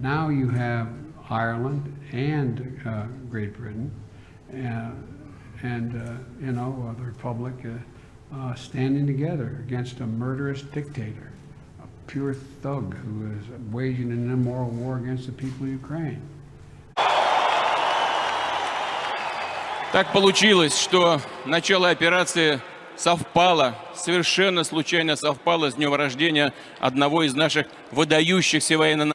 Now you have Ireland and uh, Great Britain, uh, and uh, you know uh, the Republic uh, uh, standing together against a murderous dictator, a pure thug who is waging an immoral war against the people of Ukraine. Так получилось, что начало операции совпало, совершенно случайно совпало с днем рождения одного из наших выдающихся военно